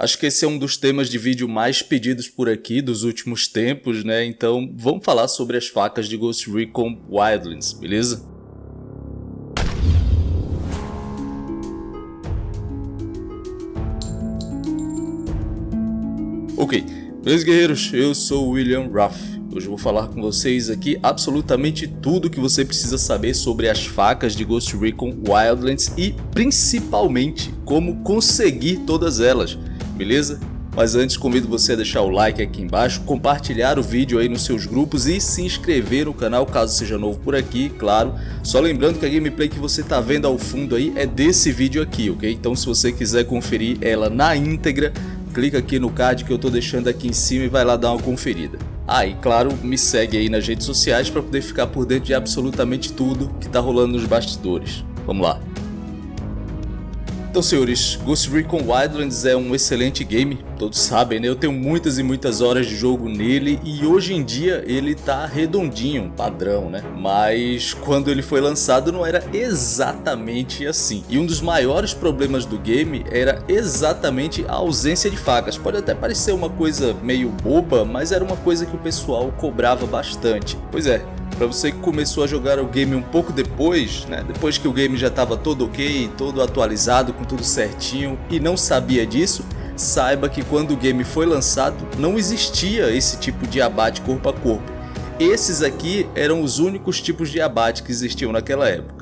Acho que esse é um dos temas de vídeo mais pedidos por aqui dos últimos tempos, né? Então vamos falar sobre as facas de Ghost Recon Wildlands, beleza? Ok, meus guerreiros, eu sou William Ruff. Hoje eu vou falar com vocês aqui absolutamente tudo que você precisa saber sobre as facas de Ghost Recon Wildlands e principalmente como conseguir todas elas beleza? Mas antes convido você a deixar o like aqui embaixo, compartilhar o vídeo aí nos seus grupos e se inscrever no canal caso seja novo por aqui, claro. Só lembrando que a gameplay que você está vendo ao fundo aí é desse vídeo aqui, ok? Então se você quiser conferir ela na íntegra, clica aqui no card que eu estou deixando aqui em cima e vai lá dar uma conferida. Ah, e claro, me segue aí nas redes sociais para poder ficar por dentro de absolutamente tudo que está rolando nos bastidores. Vamos lá. Então senhores, Ghost Recon Wildlands é um excelente game, todos sabem né, eu tenho muitas e muitas horas de jogo nele e hoje em dia ele tá redondinho, padrão né, mas quando ele foi lançado não era exatamente assim. E um dos maiores problemas do game era exatamente a ausência de facas, pode até parecer uma coisa meio boba, mas era uma coisa que o pessoal cobrava bastante. Pois é, para você que começou a jogar o game um pouco depois, né, depois que o game já estava todo ok, todo atualizado, com tudo certinho e não sabia disso, saiba que quando o game foi lançado não existia esse tipo de abate corpo a corpo. Esses aqui eram os únicos tipos de abate que existiam naquela época.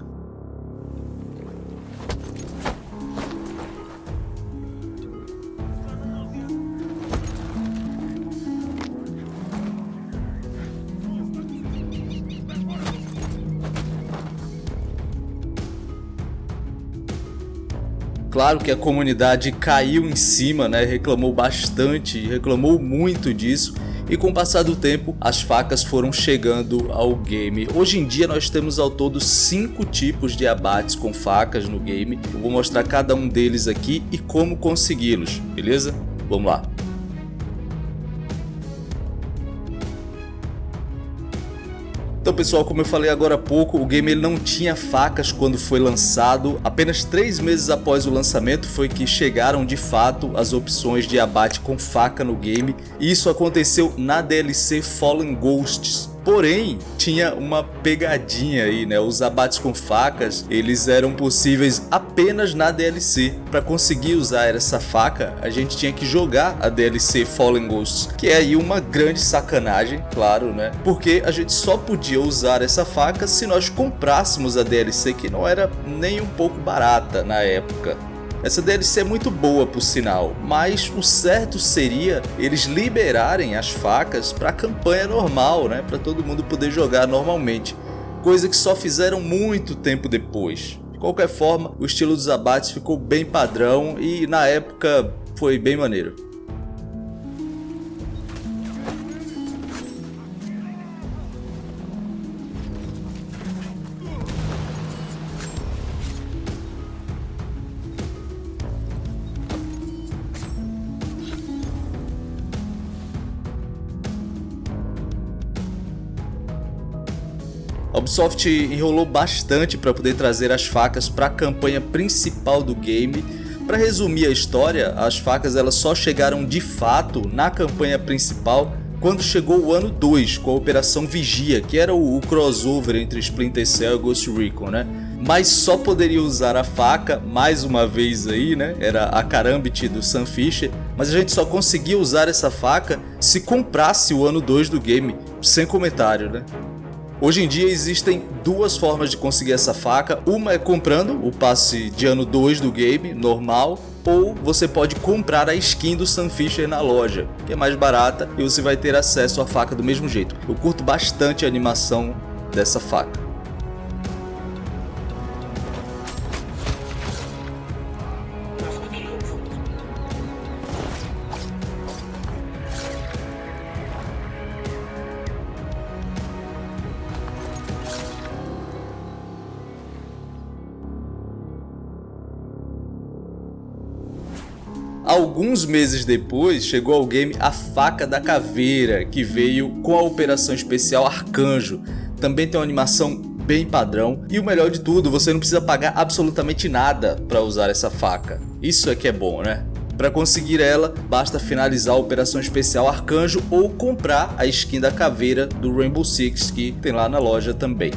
Claro que a comunidade caiu em cima, né? reclamou bastante, reclamou muito disso e com o passar do tempo as facas foram chegando ao game. Hoje em dia nós temos ao todo 5 tipos de abates com facas no game. Eu vou mostrar cada um deles aqui e como consegui-los, beleza? Vamos lá. Então pessoal, como eu falei agora há pouco, o game ele não tinha facas quando foi lançado. Apenas três meses após o lançamento foi que chegaram de fato as opções de abate com faca no game. E isso aconteceu na DLC Fallen Ghosts. Porém, tinha uma pegadinha aí, né? Os abates com facas, eles eram possíveis apenas na DLC. Para conseguir usar essa faca, a gente tinha que jogar a DLC Fallen Ghosts, que é aí uma grande sacanagem, claro, né? Porque a gente só podia usar essa faca se nós comprássemos a DLC, que não era nem um pouco barata na época. Essa DLC é muito boa por sinal, mas o certo seria eles liberarem as facas para a campanha normal, né? para todo mundo poder jogar normalmente, coisa que só fizeram muito tempo depois. De qualquer forma, o estilo dos abates ficou bem padrão e na época foi bem maneiro. A Ubisoft enrolou bastante para poder trazer as facas para a campanha principal do game. Para resumir a história, as facas elas só chegaram de fato na campanha principal quando chegou o ano 2 com a Operação Vigia, que era o, crossover entre Splinter Cell e Ghost Recon, né? Mas só poderia usar a faca, mais uma vez aí, né? Era a Karambit do Sam Fisher, mas a gente só conseguia usar essa faca se comprasse o ano 2 do game, sem comentário, né? Hoje em dia existem duas formas de conseguir essa faca, uma é comprando o passe de ano 2 do game, normal, ou você pode comprar a skin do Sunfisher na loja, que é mais barata e você vai ter acesso à faca do mesmo jeito. Eu curto bastante a animação dessa faca. Alguns meses depois, chegou ao game a Faca da Caveira, que veio com a operação especial Arcanjo. Também tem uma animação bem padrão e o melhor de tudo, você não precisa pagar absolutamente nada para usar essa faca. Isso é que é bom, né? Para conseguir ela, basta finalizar a Operação Especial Arcanjo ou comprar a skin da caveira do Rainbow Six que tem lá na loja também.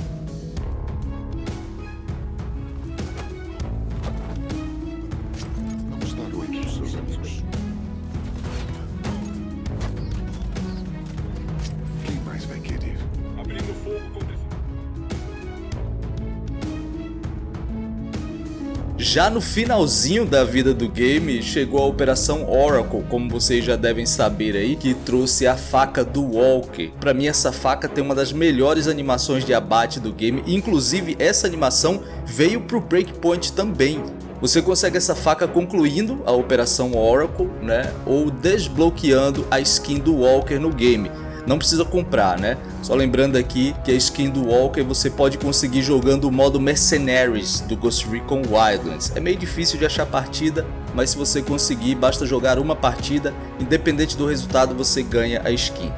Já no finalzinho da vida do game, chegou a Operação Oracle, como vocês já devem saber aí, que trouxe a faca do Walker. Para mim essa faca tem uma das melhores animações de abate do game, inclusive essa animação veio pro Breakpoint também. Você consegue essa faca concluindo a Operação Oracle, né, ou desbloqueando a skin do Walker no game não precisa comprar, né? Só lembrando aqui que a skin do Walker você pode conseguir jogando o modo Mercenaries do Ghost Recon Wildlands. É meio difícil de achar partida, mas se você conseguir, basta jogar uma partida, independente do resultado você ganha a skin.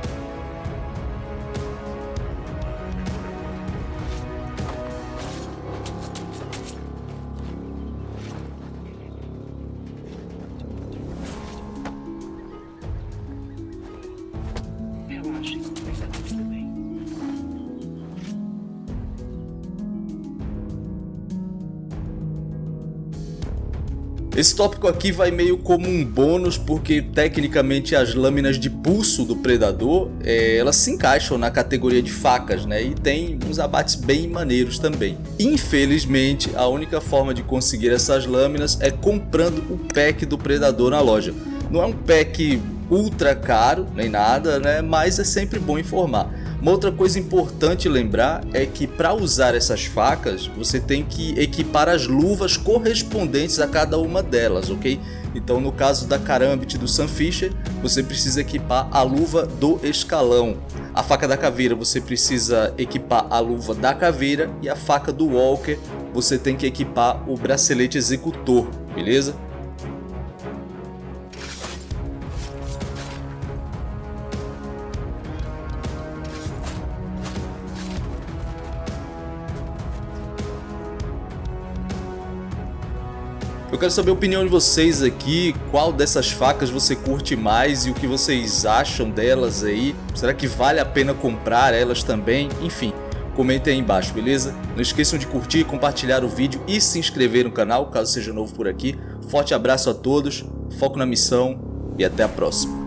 Esse tópico aqui vai meio como um bônus porque tecnicamente as lâminas de pulso do predador é, elas se encaixam na categoria de facas né e tem uns abates bem maneiros também. Infelizmente a única forma de conseguir essas lâminas é comprando o pack do predador na loja. Não é um pack ultra caro nem nada né mas é sempre bom informar. Uma outra coisa importante lembrar é que para usar essas facas você tem que equipar as luvas correspondentes a cada uma delas, ok? Então no caso da Karambit do Sunfisher, você precisa equipar a luva do escalão. A faca da caveira você precisa equipar a luva da caveira e a faca do Walker você tem que equipar o bracelete executor, beleza? Quero saber a opinião de vocês aqui, qual dessas facas você curte mais e o que vocês acham delas aí. Será que vale a pena comprar elas também? Enfim, comentem aí embaixo, beleza? Não esqueçam de curtir, compartilhar o vídeo e se inscrever no canal, caso seja novo por aqui. Forte abraço a todos, foco na missão e até a próxima.